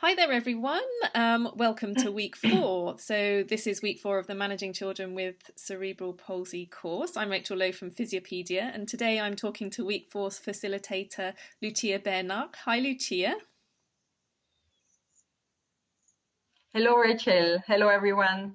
Hi there, everyone. Um, welcome to week four. So, this is week four of the Managing Children with Cerebral Palsy course. I'm Rachel Lowe from Physiopedia, and today I'm talking to week four's facilitator, Lucia Bernard. Hi, Lucia. Hello, Rachel. Hello, everyone.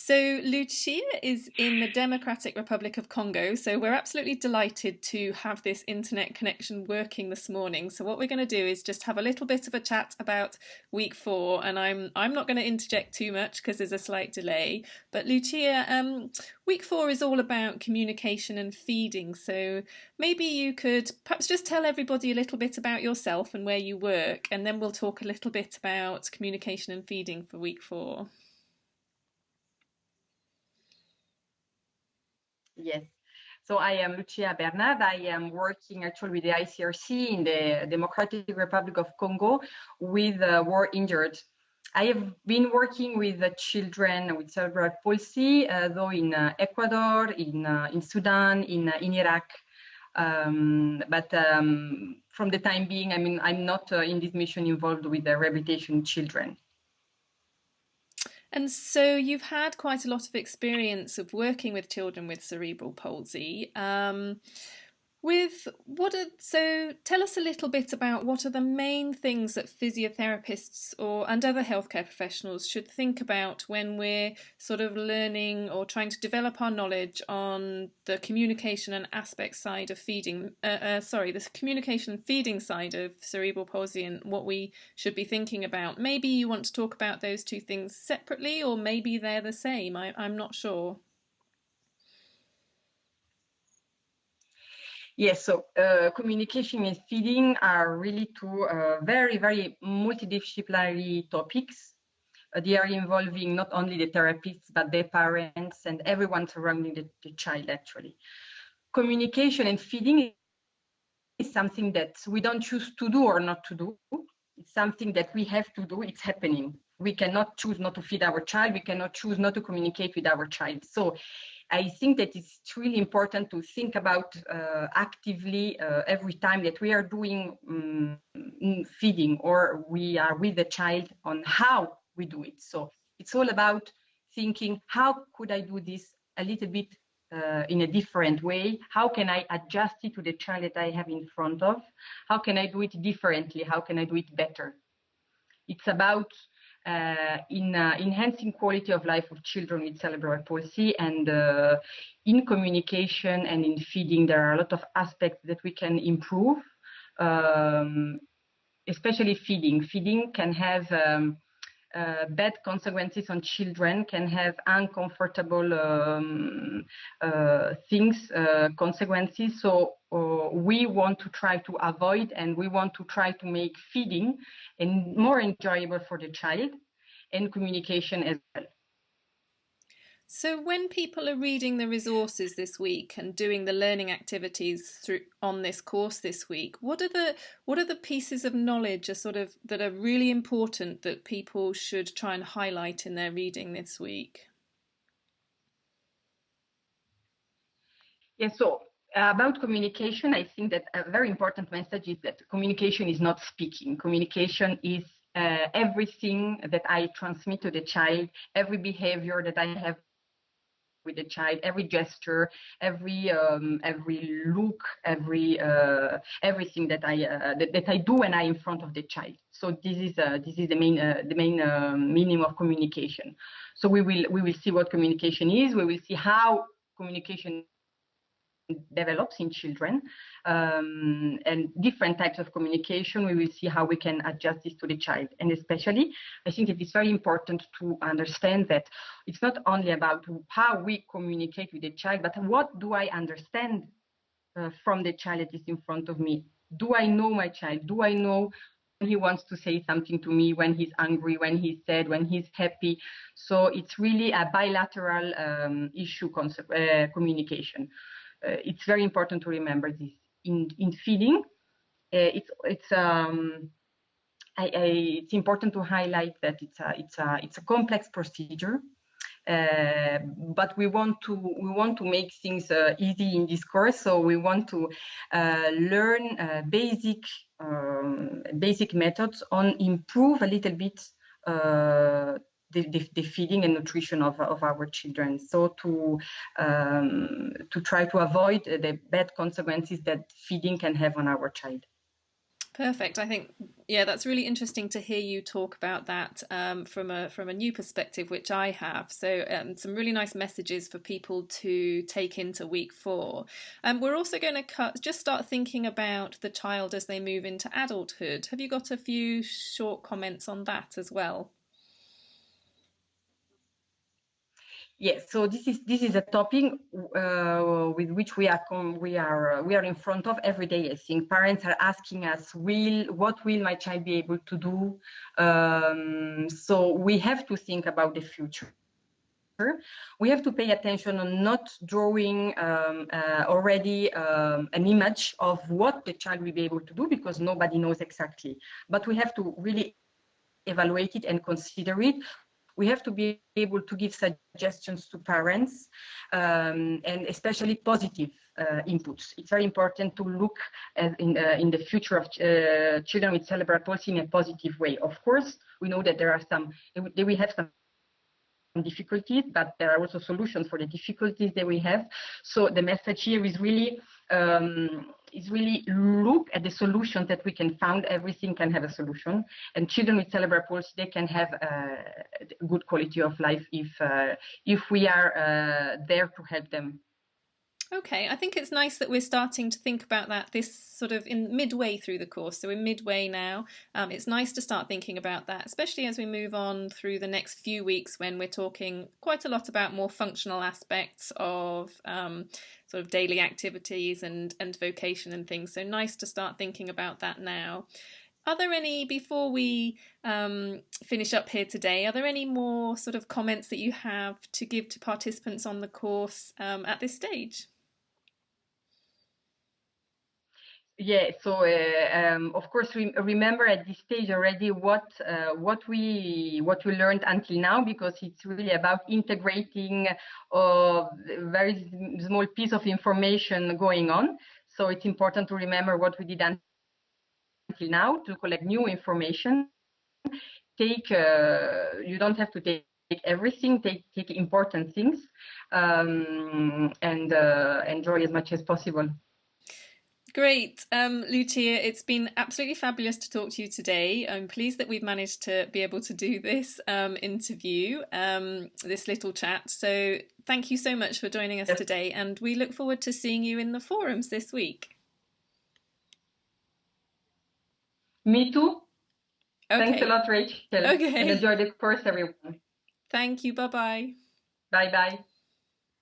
So, Lucia is in the Democratic Republic of Congo. So, we're absolutely delighted to have this internet connection working this morning. So, what we're going to do is just have a little bit of a chat about week four. And I'm I'm not going to interject too much because there's a slight delay. But, Lucia, um, week four is all about communication and feeding. So, maybe you could perhaps just tell everybody a little bit about yourself and where you work. And then we'll talk a little bit about communication and feeding for week four. Yes. So I am Lucia Bernard. I am working actually with the ICRC in the Democratic Republic of Congo with uh, war injured. I have been working with uh, children with cerebral palsy, uh, though in uh, Ecuador, in uh, in Sudan, in uh, in Iraq. Um, but um, from the time being, I mean, I'm not in this mission involved with the rehabilitation children. And so you've had quite a lot of experience of working with children with cerebral palsy. Um, with what are, so tell us a little bit about what are the main things that physiotherapists or and other healthcare professionals should think about when we're sort of learning or trying to develop our knowledge on the communication and aspect side of feeding uh, uh, sorry the communication feeding side of cerebral palsy and what we should be thinking about. Maybe you want to talk about those two things separately or maybe they're the same. I, I'm not sure Yes, so uh, communication and feeding are really two uh, very, very multidisciplinary topics. Uh, they are involving not only the therapists, but their parents and everyone surrounding the, the child, actually. Communication and feeding is something that we don't choose to do or not to do. It's something that we have to do, it's happening. We cannot choose not to feed our child, we cannot choose not to communicate with our child. So I think that it's really important to think about uh, actively uh, every time that we are doing um, feeding or we are with the child on how we do it. So it's all about thinking, how could I do this a little bit uh, in a different way? How can I adjust it to the child that I have in front of? How can I do it differently? How can I do it better? It's about in uh, enhancing quality of life of children with cerebral palsy and uh, in communication and in feeding there are a lot of aspects that we can improve um, especially feeding. Feeding can have um, uh, bad consequences on children can have uncomfortable um, uh, things uh, consequences so we want to try to avoid and we want to try to make feeding and more enjoyable for the child and communication as well. So when people are reading the resources this week and doing the learning activities through on this course this week, what are the what are the pieces of knowledge are sort of that are really important that people should try and highlight in their reading this week? Yeah, so uh, about communication, I think that a very important message is that communication is not speaking. Communication is uh, everything that I transmit to the child, every behavior that I have with the child, every gesture, every um, every look, every uh, everything that I uh, that, that, I do when I am in front of the child. So this is uh, this is the main uh, the main um, meaning of communication. So we will we will see what communication is. We will see how communication develops in children. Um, and different types of communication we will see how we can adjust this to the child. And especially i think it is very important to understand that it's not only about how we communicate with the child but what do i understand uh, from the child that is in front of me? Do i know my child? Do i know he wants to say something to me when he's angry when he's sad when he's happy? So it's really a bilateral um, issue concept, uh, communication it's very important to remember this. In, in feeding, uh, it's, it's, um, I, I, it's important to highlight that it's a, it's a, it's a complex procedure. Uh, but we want to we want to make things uh, easy in this course so we want to uh, learn uh, basic um, basic methods on improve a little bit uh, the, the, the, feeding and nutrition of, of our children. So to um, to try to avoid the bad consequences that feeding can have on our child. Perfect. I think yeah, that's really interesting to hear you talk about that um, from a from a new perspective, which I have. So um, some really nice messages for people to take into week four. Um, we're also going to cut, just start thinking about the child as they move into adulthood. Have you got a few short comments on that as well? Yes, so this is this is a topic uh, with which we are we are we are in front of every day. I think parents are asking us, "Will what will my child be able to do?" Um, so we have to think about the future. We have to pay attention on not drawing um, uh, already um, an image of what the child will be able to do because nobody knows exactly. But we have to really evaluate it and consider it we have to be able to give suggestions to parents um, and especially positive uh, inputs. It's very important to look in, uh, in the future of uh, children with cerebral palsy in a positive way. Of course, we know that there are some, they will have some difficulties, but there are also solutions for the difficulties that we have. So the message here is really um, is really look at the solutions that we can find. Everything can have a solution, and children with cerebral palsy they can have a good quality of life if uh, if we are uh, there to help them Okay, I think it's nice that we're starting to think about that this sort of in midway through the course. So we're midway now. Um, it's nice to start thinking about that, especially as we move on through the next few weeks when we're talking quite a lot about more functional aspects of um, sort of daily activities and, and vocation and things. So nice to start thinking about that now. Are there any, before we um, finish up here today, are there any more sort of comments that you have to give to participants on the course um, at this stage? Yeah, so uh, um, of course we remember at this stage already what uh, what we what we learned until now because it's really about integrating a very small piece of information going on. So it's important to remember what we did until now to collect new information. Take uh, you don't have to take everything. Take take important things um, and uh, enjoy as much as possible. Great. Um, Lucia, it's been absolutely fabulous to talk to you today. I'm pleased that we've managed to be able to do this um, interview, um, this little chat. So thank you so much for joining us today, and we look forward to seeing you in the forums this week. Me too. Okay. Thanks a lot, Rachel. Okay. And enjoy the course, everyone. Thank you. Bye bye. Bye bye.